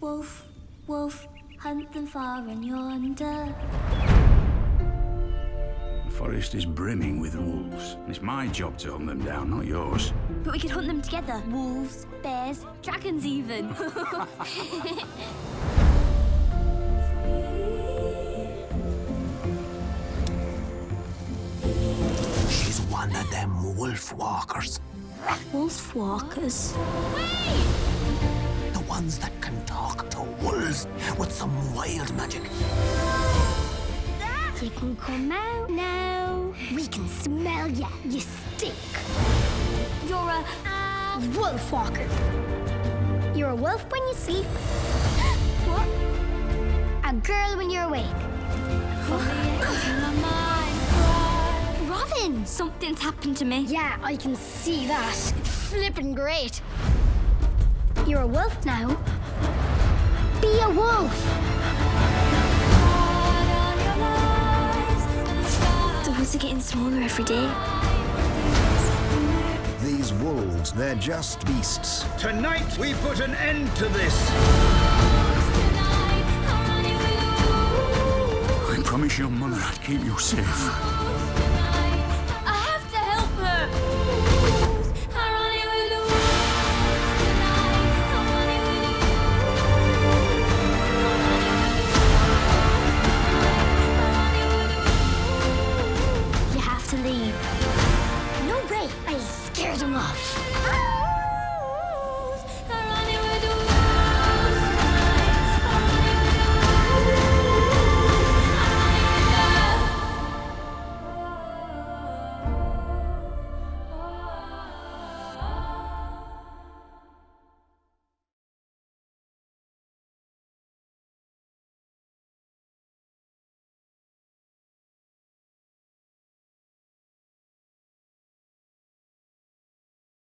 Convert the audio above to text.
Wolf, wolf, hunt them far and yonder. The forest is brimming with wolves. It's my job to hunt them down, not yours. But we could hunt them together. Wolves, bears, dragons even. She's one of them wolf walkers. Wolf walkers. The ones that can talk to wolves with some wild magic. You can come out now. We can smell ya. You stink. You're a uh, wolf walker. You're a wolf when you sleep. what? A girl when you're awake. Robyn! Something's happened to me. Yeah, I can see that. It's flippin' great. You're a wolf now. Be a wolf. The woods are getting smaller every day. These wolves, they're just beasts. Tonight we put an end to this. I promise your mother I'd keep you safe. off.